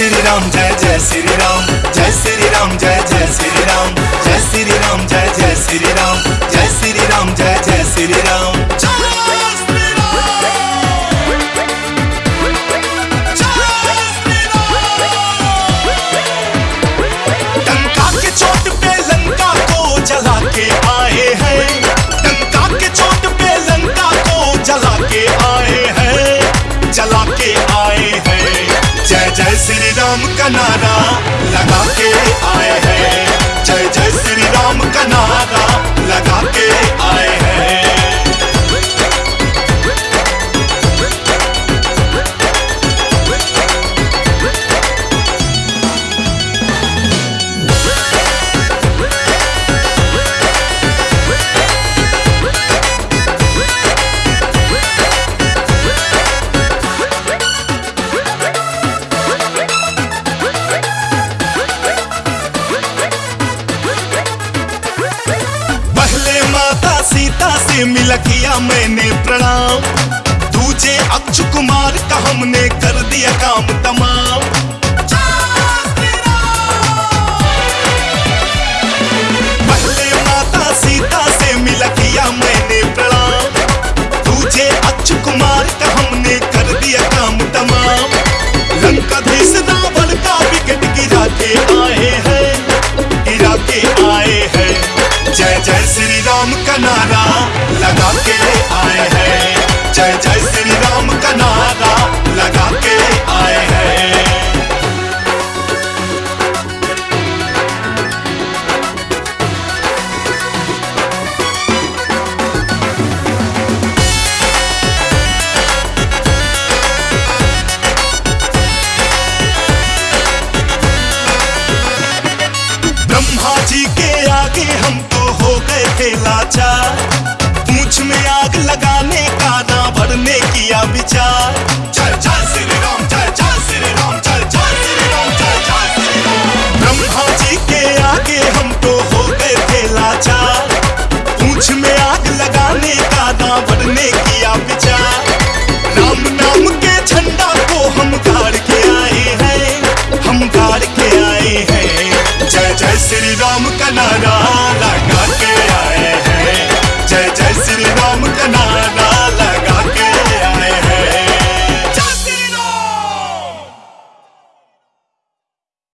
श्री राम जय जय श्री राम जय श्री राम जय जय श्री राम जय श्री राम जय जय श्री राम का नारा लगा। मिल किया मैंने प्रणाम। दूजे अक्षु कुमार का हमने कर दिया काम तमाम। पहले माता सीता से मिल किया मैंने प्रणाम। दूजे अक्षु कुमार का हमने कर दिया काम तमाम। लंकाधीश रावण का विकेट गिरा के आए हैं। गिरा के आए हैं। जय जय श्री राम का नारा। लगा के आए हैं। जय जय श्री राम का नारा लगा के आए हैं। ब्रह्मा जी के आगे हम तो हो गए थे लाचार। বিচার